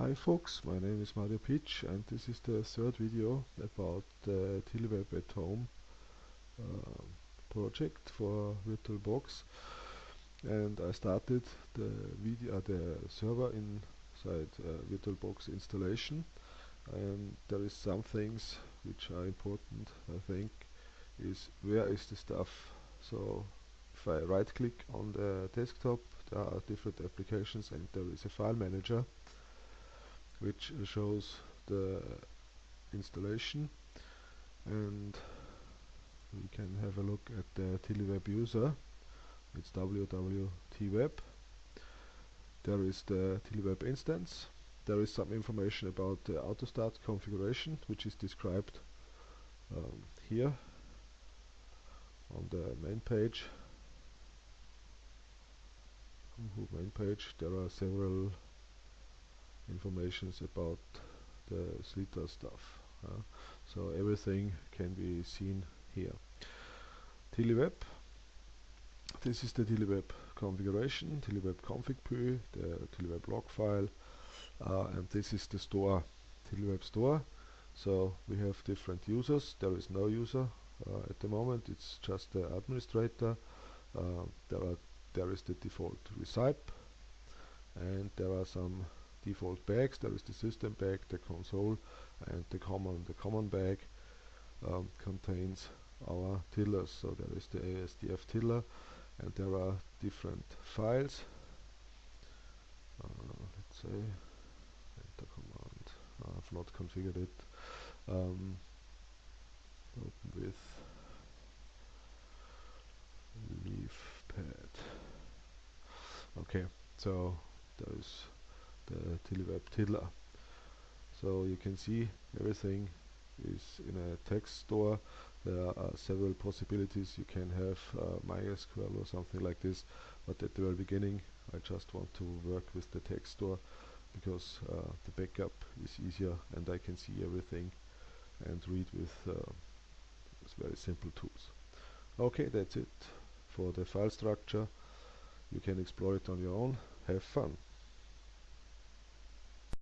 Hi folks, my name is Mario Pietsch and this is the third video about the TiddlyWeb at Home uh, project for VirtualBox. And I started the video uh, the server inside uh, VirtualBox installation. And there is some things which are important I think is where is the stuff? So if I right click on the desktop there are different applications and there is a file manager which shows the installation. And we can have a look at the TiddlyWeb user. It's www.tweb there is the TiddlyWeb instance. There is some information about the autostart configuration which is described um, here on the main page. Main page there are several informations about the SliTaz stuff. Uh, so everything can be seen here. TiddlyWeb. This is the TiddlyWeb configuration, TiddlyWeb config.py, the TiddlyWeb log file, uh, and this is the store, TiddlyWeb store. So we have different users. There is no user uh, at the moment. It's just the administrator. Uh, there are there is the default recipe, and there are some default bags. There is the system bag, the console, and the common. The common bag um, contains our tiddlers. So there is the ASDF tiddler, and there are different files. Uh, let's say enter command. I've not configured it. Um, open with leaf pad. Okay, so there is the TiddlyWeb Tiddler. So you can see everything is in a text store. There are several possibilities. You can have uh, MySQL or something like this, but at the very beginning I just want to work with the text store because uh, the backup is easier and I can see everything and read with uh, very simple tools. Okay, that's it for the file structure. You can explore it on your own. Have fun.